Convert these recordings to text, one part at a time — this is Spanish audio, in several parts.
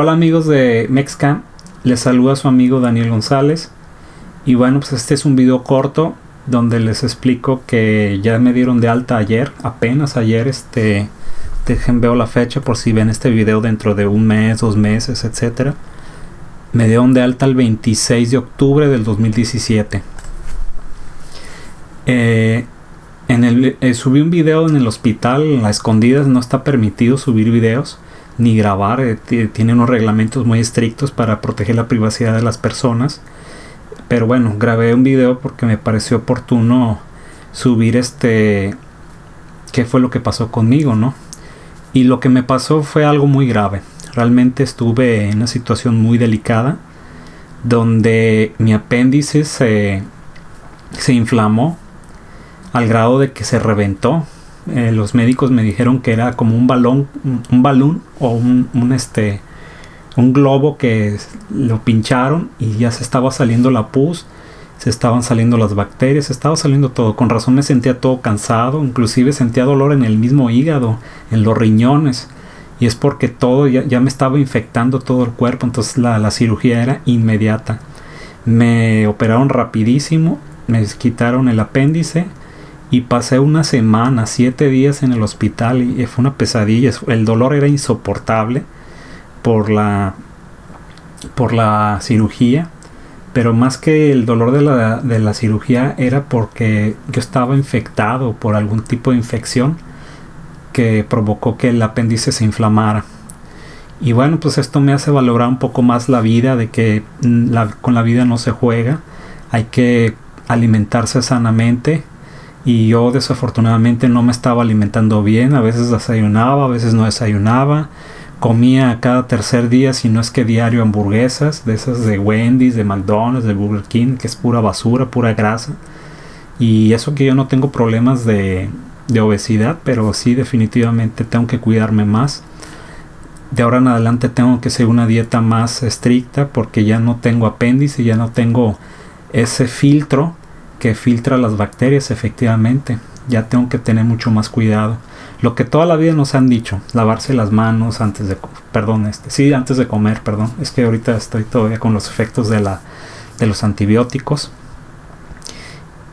Hola amigos de Mexcam, les saluda su amigo Daniel González y bueno pues este es un video corto donde les explico que ya me dieron de alta ayer, apenas ayer este dejen veo la fecha por si ven este video dentro de un mes, dos meses, etcétera. Me dieron de alta el 26 de octubre del 2017. Eh, en el, eh, subí un video en el hospital, a escondidas no está permitido subir videos ni grabar. Eh, tiene unos reglamentos muy estrictos para proteger la privacidad de las personas. Pero bueno, grabé un video porque me pareció oportuno subir este qué fue lo que pasó conmigo, ¿no? Y lo que me pasó fue algo muy grave. Realmente estuve en una situación muy delicada donde mi apéndice se, se inflamó al grado de que se reventó eh, los médicos me dijeron que era como un balón, un, balón o un, este, un globo que lo pincharon y ya se estaba saliendo la pus, se estaban saliendo las bacterias, se estaba saliendo todo. Con razón me sentía todo cansado, inclusive sentía dolor en el mismo hígado, en los riñones. Y es porque todo ya, ya me estaba infectando todo el cuerpo, entonces la, la cirugía era inmediata. Me operaron rapidísimo, me quitaron el apéndice, y pasé una semana, siete días en el hospital y fue una pesadilla. El dolor era insoportable por la, por la cirugía, pero más que el dolor de la, de la cirugía era porque yo estaba infectado por algún tipo de infección que provocó que el apéndice se inflamara. Y bueno, pues esto me hace valorar un poco más la vida, de que mm, con la vida no se juega, hay que alimentarse sanamente, y yo desafortunadamente no me estaba alimentando bien, a veces desayunaba, a veces no desayunaba, comía cada tercer día, si no es que diario hamburguesas, de esas de Wendy's, de McDonald's, de Burger King, que es pura basura, pura grasa. Y eso que yo no tengo problemas de, de obesidad, pero sí definitivamente tengo que cuidarme más. De ahora en adelante tengo que seguir una dieta más estricta porque ya no tengo apéndice, ya no tengo ese filtro que filtra las bacterias efectivamente. Ya tengo que tener mucho más cuidado. Lo que toda la vida nos han dicho, lavarse las manos antes de, perdón, este, sí, antes de comer, perdón. Es que ahorita estoy todavía con los efectos de la de los antibióticos.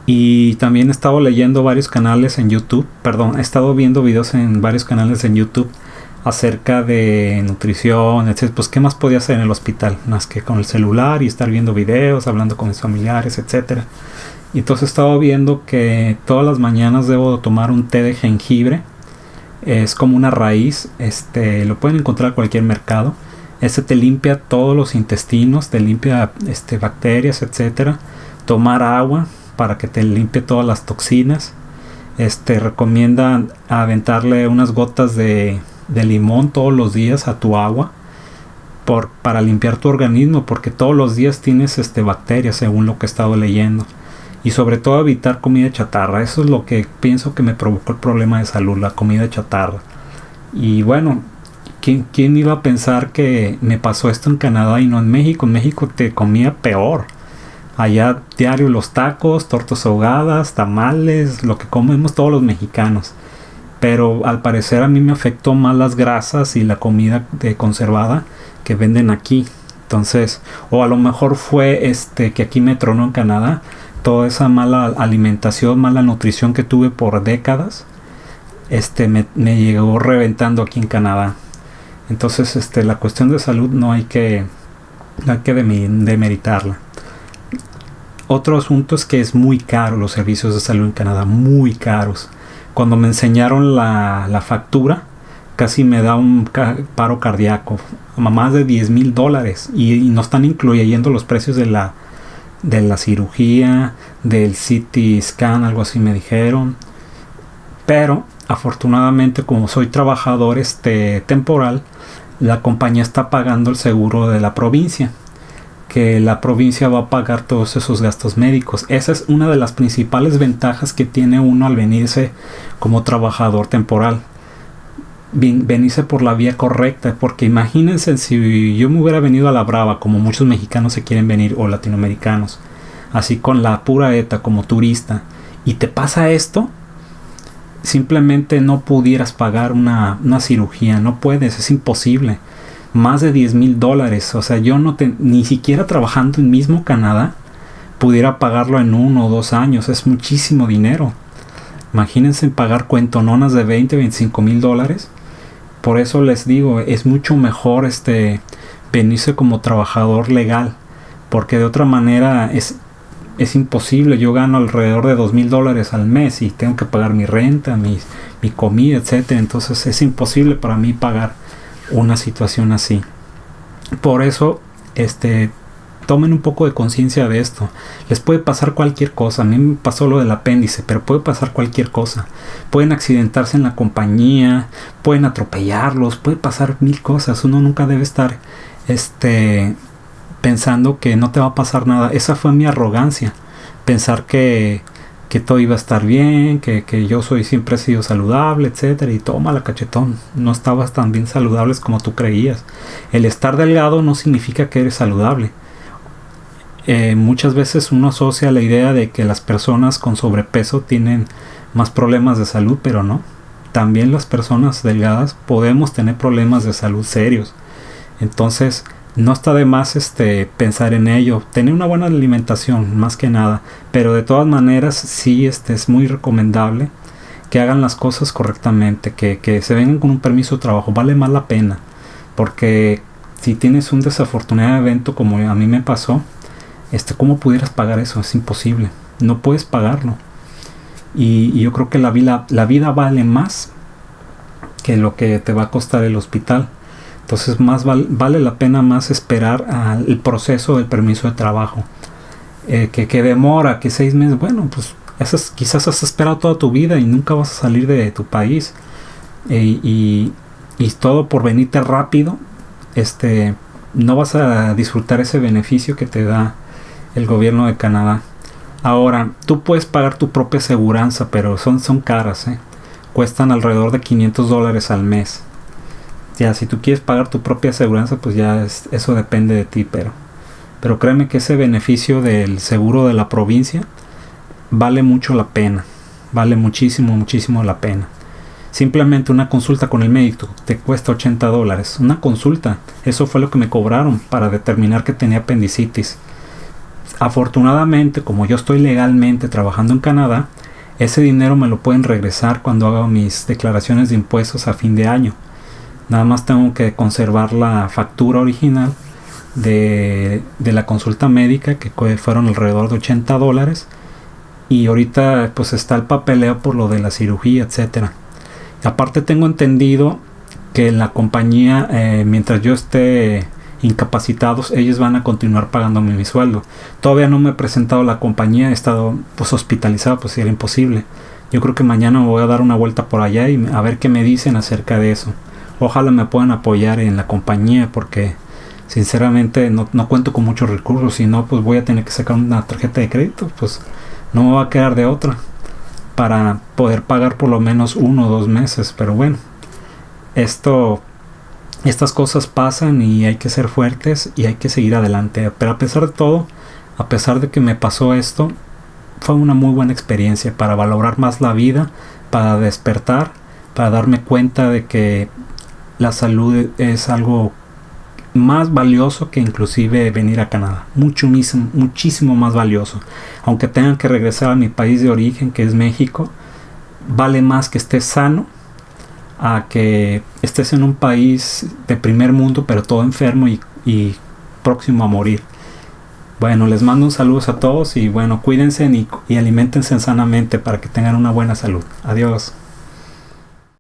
Y también he estado leyendo varios canales en YouTube, perdón, he estado viendo videos en varios canales en YouTube acerca de nutrición, etc. Pues qué más podía hacer en el hospital, más que con el celular y estar viendo videos, hablando con mis familiares, etcétera. Y entonces estaba viendo que todas las mañanas debo tomar un té de jengibre. Es como una raíz, este, lo pueden encontrar en cualquier mercado. Ese te limpia todos los intestinos, te limpia este, bacterias, etcétera. Tomar agua para que te limpie todas las toxinas. Este recomienda aventarle unas gotas de, de limón todos los días a tu agua por, para limpiar tu organismo, porque todos los días tienes este, bacterias, según lo que he estado leyendo y sobre todo evitar comida chatarra. Eso es lo que pienso que me provocó el problema de salud, la comida chatarra. Y bueno, ¿quién, ¿quién, iba a pensar que me pasó esto en Canadá y no en México? En México te comía peor. Allá diario los tacos, tortas ahogadas, tamales, lo que comemos todos los mexicanos. Pero al parecer a mí me afectó más las grasas y la comida de conservada que venden aquí. Entonces, o a lo mejor fue este que aquí me tronó en Canadá toda esa mala alimentación, mala nutrición que tuve por décadas, este me, llegó reventando aquí en Canadá. Entonces, este, la cuestión de salud no hay que, no hay que demeritarla. Otro asunto es que es muy caro los servicios de salud en Canadá, muy caros. Cuando me enseñaron la, factura, casi me da un paro cardíaco, más de 10 mil dólares y no están incluyendo los precios de la, de la cirugía, del CT scan, algo así me dijeron. Pero afortunadamente como soy trabajador este temporal, la compañía está pagando el seguro de la provincia, que la provincia va a pagar todos esos gastos médicos. Esa es una de las principales ventajas que tiene uno al venirse como trabajador temporal venirse por la vía correcta, porque imagínense si yo me hubiera venido a la brava, como muchos mexicanos se quieren venir, o latinoamericanos, así con la pura ETA como turista, y te pasa esto, simplemente no pudieras pagar una, una cirugía, no puedes, es imposible. más de 10 mil dólares. O sea, yo no te, ni siquiera trabajando en mismo Canadá pudiera pagarlo en uno o dos años. Es muchísimo dinero. Imagínense pagar cuentononas de 20, 25 mil dólares. Por eso les digo, es mucho mejor este venirse como trabajador legal. Porque de otra manera es, es imposible. Yo gano alrededor de dos mil dólares al mes y tengo que pagar mi renta, mi, mi comida, etcétera. Entonces es imposible para mí pagar una situación así. Por eso, este, tomen un poco de conciencia de esto. Les puede pasar cualquier cosa. A mí me pasó lo del apéndice, pero puede pasar cualquier cosa. Pueden accidentarse en la compañía, pueden atropellarlos, puede pasar mil cosas. Uno nunca debe estar este pensando que no te va a pasar nada. Esa fue mi arrogancia. Pensar que que todo iba a estar bien, que, yo soy siempre he sido saludable, etcétera, y toma la cachetón, no estabas tan bien saludables como tú creías. El estar delgado no significa que eres saludable. Eh, muchas veces uno asocia la idea de que las personas con sobrepeso tienen más problemas de salud, pero no. También las personas delgadas podemos tener problemas de salud serios. Entonces, no está de más este pensar en ello tener una buena alimentación más que nada pero de todas maneras sí este es muy recomendable que hagan las cosas correctamente que, que se vengan con un permiso de trabajo vale más la pena porque si tienes un desafortunado evento como a mí me pasó este cómo pudieras pagar eso es imposible. No puedes pagarlo. Y, yo creo que la vida la vida vale más que lo que te va a costar el hospital. Entonces más vale la pena más esperar al proceso del permiso de trabajo. Eh, que, que, demora, que seis meses, bueno, pues quizás has esperado toda tu vida y nunca vas a salir de tu país. Eh, y, y, todo por venirte rápido, este, no vas a disfrutar ese beneficio que te da el gobierno de Canadá. Ahora, tú puedes pagar tu propia aseguranza, pero son, son caras, ¿eh? cuestan alrededor de 500 dólares al mes ya si tú quieres pagar tu propia aseguranza, pues ya eso depende de ti, pero pero créeme que ese beneficio del seguro de la provincia vale mucho la pena, vale muchísimo, muchísimo la pena. Simplemente una consulta con el médico te cuesta 80 dólares. Una consulta, eso fue lo que me cobraron para determinar que tenía apendicitis. Afortunadamente, como yo estoy legalmente trabajando en Canadá, ese dinero me lo pueden regresar cuando haga mis declaraciones de impuestos a fin de año. Nada más tengo que conservar la factura original de, la consulta médica que fueron alrededor de 80 dólares. Y ahorita pues está el papeleo por lo de la cirugía, etcétera. Aparte tengo entendido que la compañía, eh, mientras yo esté incapacitados, ellos van a continuar pagándome mi sueldo. Todavía no me he presentado a la compañía, he estado pues hospitalizado, pues era imposible. Yo creo que mañana me voy a dar una vuelta por allá y a ver qué me dicen acerca de eso. Ojalá me puedan apoyar en la compañía porque sinceramente no, cuento con muchos recursos. Si no, pues voy a tener que sacar una tarjeta de crédito. Pues no me va a quedar de otra para poder pagar por lo menos uno o dos meses. Pero bueno, esto, estas cosas pasan y hay que ser fuertes y hay que seguir adelante. Pero a pesar de todo, a pesar de que me pasó esto, fue una muy buena experiencia para valorar más la vida, para despertar, para darme cuenta de que la salud es algo más valioso que inclusive venir a Canadá. Mucho, muchísimo más valioso. Aunque tengan que regresar a mi país de origen, que es México, vale más que estés sano a que estés en un país de primer mundo, pero todo enfermo y, y próximo a morir. Bueno, les mando un saludo a todos y bueno, cuídense y, y alimentense sanamente para que tengan una buena salud. Adiós.